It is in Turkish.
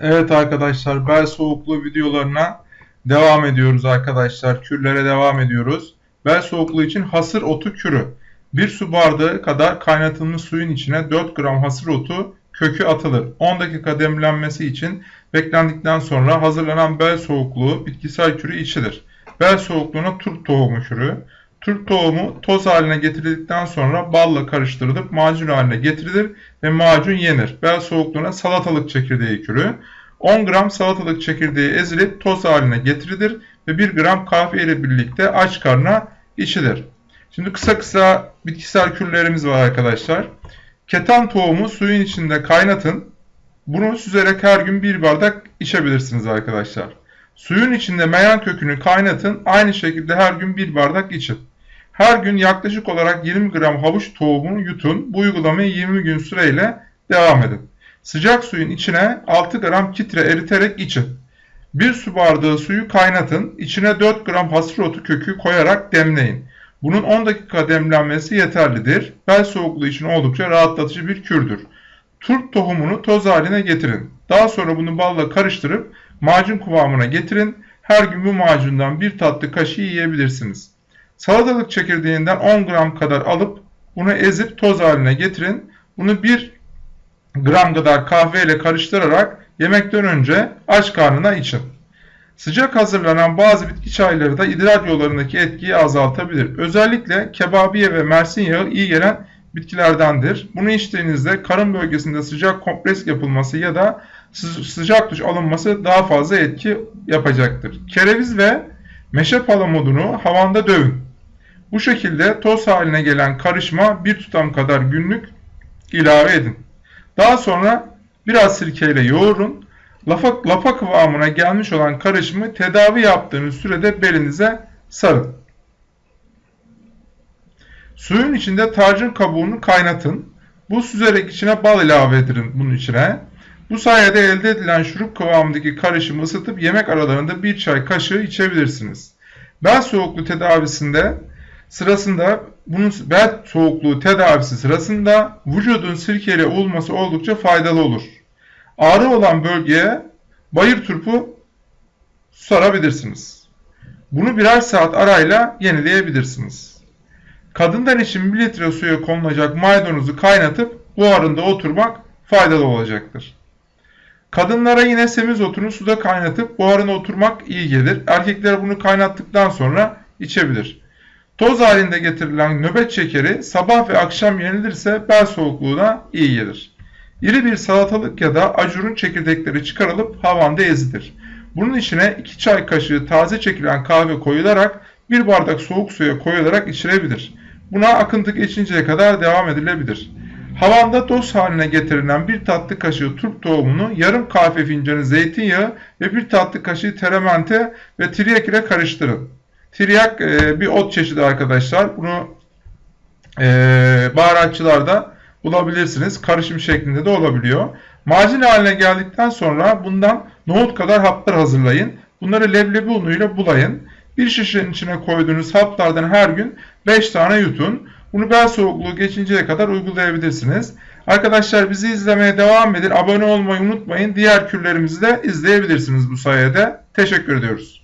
Evet arkadaşlar bel soğukluğu videolarına devam ediyoruz arkadaşlar. Kürlere devam ediyoruz. Bel soğukluğu için hasır otu kürü. 1 su bardağı kadar kaynatılmış suyun içine 4 gram hasır otu kökü atılır. 10 dakika demlenmesi için beklendikten sonra hazırlanan bel soğukluğu bitkisel kürü içilir. Bel soğukluğuna turp tohumu kürü. Turp tohumu toz haline getirildikten sonra balla karıştırılıp macun haline getirilir ve macun yenir. Bel soğukluğuna salatalık çekirdeği kürü. 10 gram salatalık çekirdeği ezilip toz haline getirilir ve 1 gram kahve ile birlikte aç karnına içilir. Şimdi kısa kısa bitkisel kürlerimiz var arkadaşlar. Keten tohumu suyun içinde kaynatın. Bunu süzerek her gün bir bardak içebilirsiniz arkadaşlar. Suyun içinde meyan kökünü kaynatın. Aynı şekilde her gün bir bardak için. Her gün yaklaşık olarak 20 gram havuç tohumunu yutun. Bu uygulamayı 20 gün süreyle devam edin. Sıcak suyun içine 6 gram kitre eriterek için. 1 su bardağı suyu kaynatın. İçine 4 gram hasır otu kökü koyarak demleyin. Bunun 10 dakika demlenmesi yeterlidir. Bel soğukluğu için oldukça rahatlatıcı bir kürdür. Turp tohumunu toz haline getirin. Daha sonra bunu balla karıştırıp macun kıvamına getirin. Her gün bu macundan bir tatlı kaşığı yiyebilirsiniz. Salatalık çekirdeğinden 10 gram kadar alıp bunu ezip toz haline getirin. Bunu 1 gram kadar kahve ile karıştırarak yemekten önce aç karnına için. Sıcak hazırlanan bazı bitki çayları da idrar yollarındaki etkiyi azaltabilir. Özellikle kebabiye ve mersin yağı iyi gelen bitkilerdendir. Bunu içtiğinizde karın bölgesinde sıcak kompres yapılması ya da sıcak duş alınması daha fazla etki yapacaktır. Kereviz ve meşe palamudunu havanda dövün. Bu şekilde toz haline gelen karışma bir tutam kadar günlük ilave edin. Daha sonra biraz sirkeyle yoğurun. Lafa, lapa kıvamına gelmiş olan karışımı tedavi yaptığınız sürede belinize sarın. Suyun içinde tarçın kabuğunu kaynatın. Bu süzerek içine bal ilave edin bunun içine. Bu sayede elde edilen şurup kıvamındaki karışımı ısıtıp yemek aralarında bir çay kaşığı içebilirsiniz. Bel soğukluğu tedavisinde sırasında bunun bel soğukluğu tedavisi sırasında vücudun sirkeli olması oldukça faydalı olur. Ağrı olan bölgeye bayır turpu sarabilirsiniz. Bunu birer saat arayla yenileyebilirsiniz. Kadından için 1 litre suya konulacak maydanozu kaynatıp buharında oturmak faydalı olacaktır. Kadınlara yine semizotunu suda kaynatıp buharına oturmak iyi gelir. Erkekler bunu kaynattıktan sonra içebilir. Toz halinde getirilen nöbet şekeri sabah ve akşam yenilirse bel soğukluğuna iyi gelir. İri bir salatalık ya da acurun çekirdekleri çıkarılıp havanda ezilir. Bunun içine 2 çay kaşığı taze çekilen kahve koyularak 1 bardak soğuk suya koyularak içilebilir. Buna akıntı geçinceye kadar devam edilebilir. Havanda toz haline getirilen bir tatlı kaşığı turp tohumunu yarım kahve fincanı zeytinyağı ve bir tatlı kaşığı teramente ve triyak ile karıştırın. Triyak e, bir ot çeşidi arkadaşlar. Bunu e, baharatçılarda bulabilirsiniz. Karışım şeklinde de olabiliyor. Macun haline geldikten sonra bundan nohut kadar haplar hazırlayın. Bunları leblebi unuyla bulayın. Bir şişenin içine koyduğunuz haplardan her gün 5 tane yutun. Bunu bel soğukluğu geçinceye kadar uygulayabilirsiniz. Arkadaşlar bizi izlemeye devam edin. Abone olmayı unutmayın. Diğer kürlerimizi de izleyebilirsiniz bu sayede. Teşekkür ediyoruz.